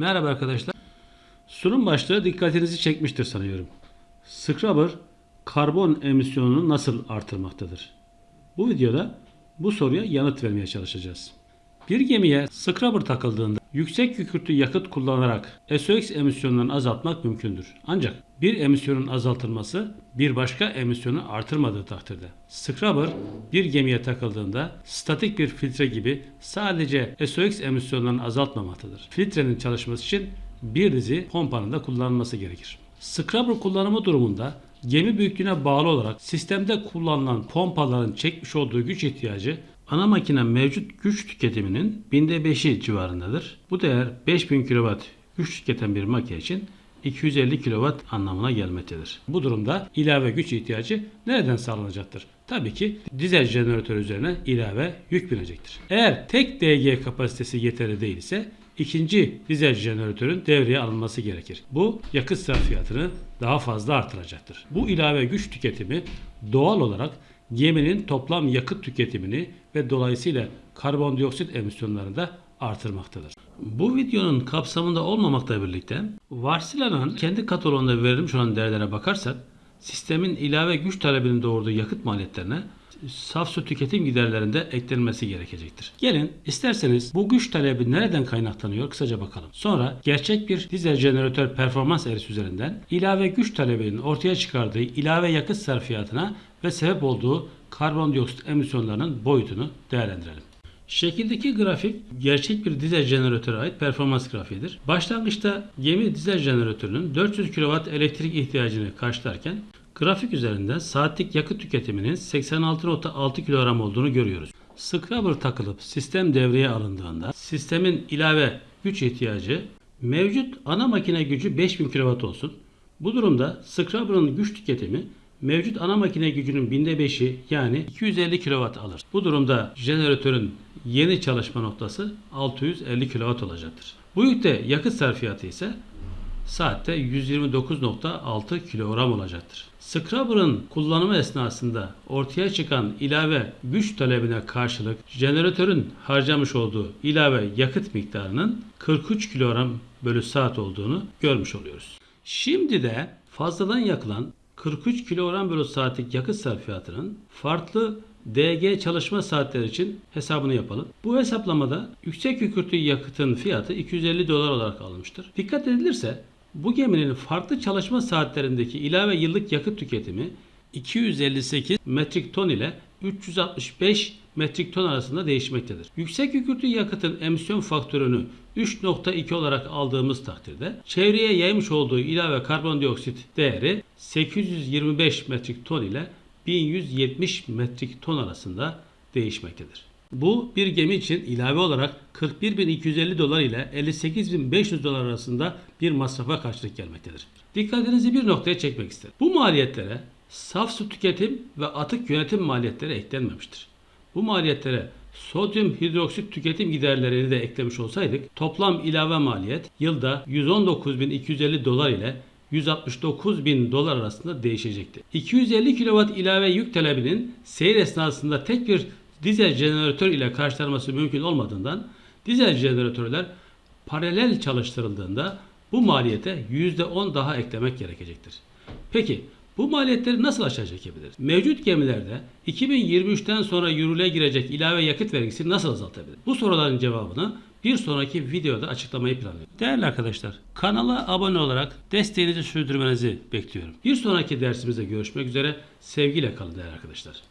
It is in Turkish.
Merhaba arkadaşlar. Sunum başlığı dikkatinizi çekmiştir sanıyorum. Scrubber karbon emisyonunu nasıl artırmaktadır? Bu videoda bu soruya yanıt vermeye çalışacağız. Bir gemiye scrubber takıldığında yüksek kükürtlü yakıt kullanarak SOx emisyonlarını azaltmak mümkündür. Ancak bir emisyonun azaltılması bir başka emisyonu artırmadığı takdirde. Scrubber bir gemiye takıldığında statik bir filtre gibi sadece SOx emisyonlarını azaltmamaktadır. Filtrenin çalışması için bir dizi pompanın da kullanılması gerekir. Scrubber kullanımı durumunda gemi büyüklüğüne bağlı olarak sistemde kullanılan pompaların çekmiş olduğu güç ihtiyacı ana makine mevcut güç tüketiminin binde beşi civarındadır. Bu değer 5000 kW güç tüketen bir makine için 250 kW anlamına gelmektedir. Bu durumda ilave güç ihtiyacı nereden sağlanacaktır? Tabii ki dizel jeneratör üzerine ilave yük binecektir. Eğer tek DG kapasitesi yeterli değilse ikinci dizel jeneratörün devreye alınması gerekir. Bu yakıt sarfiyatını daha fazla artıracaktır. Bu ilave güç tüketimi doğal olarak geminin toplam yakıt tüketimini ve dolayısıyla karbondioksit emisyonlarını da artırmaktadır. Bu videonun kapsamında olmamakla birlikte varsılanan kendi kataloğunda verilmiş olan değerlere bakarsak sistemin ilave güç talebinin doğurduğu yakıt maliyetlerine saf su tüketim giderlerinde eklenmesi gerekecektir. Gelin isterseniz bu güç talebi nereden kaynaklanıyor kısaca bakalım. Sonra gerçek bir dizel jeneratör performans eğrisi üzerinden ilave güç talebinin ortaya çıkardığı ilave yakıt sarfiyatına ve sebep olduğu karbondioksit emisyonlarının boyutunu değerlendirelim. Şekildeki grafik gerçek bir dizel jeneratöre ait performans grafiğidir. Başlangıçta gemi dizel jeneratörünün 400 kW elektrik ihtiyacını karşılarken grafik üzerinden saatlik yakıt tüketiminin 86.6 kilogram olduğunu görüyoruz. Scrubber takılıp sistem devreye alındığında sistemin ilave güç ihtiyacı mevcut ana makine gücü 5000 kW olsun. Bu durumda Scrubber'ın güç tüketimi mevcut ana makine gücünün binde 5'i yani 250 kW alır. Bu durumda jeneratörün yeni çalışma noktası 650 kW olacaktır. Bu yükte yakıt sarfiyatı ise saatte 129.6 kilogram olacaktır. Scrubber'ın kullanımı esnasında ortaya çıkan ilave güç talebine karşılık jeneratörün harcamış olduğu ilave yakıt miktarının 43 kilogram bölü saat olduğunu görmüş oluyoruz. Şimdi de fazladan yakılan 43 kilogram bölü saatlik yakıt sarfiyatının farklı DG çalışma saatleri için hesabını yapalım. Bu hesaplamada yüksek kükürtlü yakıtın fiyatı 250 dolar olarak alınmıştır. Dikkat edilirse bu geminin farklı çalışma saatlerindeki ilave yıllık yakıt tüketimi 258 metrik ton ile 365 metrik ton arasında değişmektedir. Yüksek kükürtlü yakıtın emisyon faktörünü 3.2 olarak aldığımız takdirde çevreye yaymış olduğu ilave karbondioksit değeri 825 metrik ton ile 1170 metrik ton arasında değişmektedir. Bu bir gemi için ilave olarak 41.250 dolar ile 58.500 dolar arasında bir masrafa karşılık gelmektedir. Dikkatinizi bir noktaya çekmek isterim. Bu maliyetlere saf su tüketim ve atık yönetim maliyetleri eklenmemiştir. Bu maliyetlere sodyum hidroksit tüketim giderlerini de eklemiş olsaydık toplam ilave maliyet yılda 119.250 dolar ile 169 bin dolar arasında değişecekti. 250 kW ilave yük talebinin seyir esnasında tek bir dizel jeneratör ile karşılanması mümkün olmadığından dizel jeneratörler paralel çalıştırıldığında bu maliyete %10 daha eklemek gerekecektir. Peki bu maliyetleri nasıl aşağı çekebiliriz? Mevcut gemilerde 2023'ten sonra yürürlüğe girecek ilave yakıt vergisi nasıl azaltabiliriz? Bu soruların cevabını bir sonraki videoda açıklamayı planlıyorum. Değerli arkadaşlar, kanala abone olarak desteğinizi sürdürmenizi bekliyorum. Bir sonraki dersimizde görüşmek üzere. Sevgiyle kalın değerli arkadaşlar.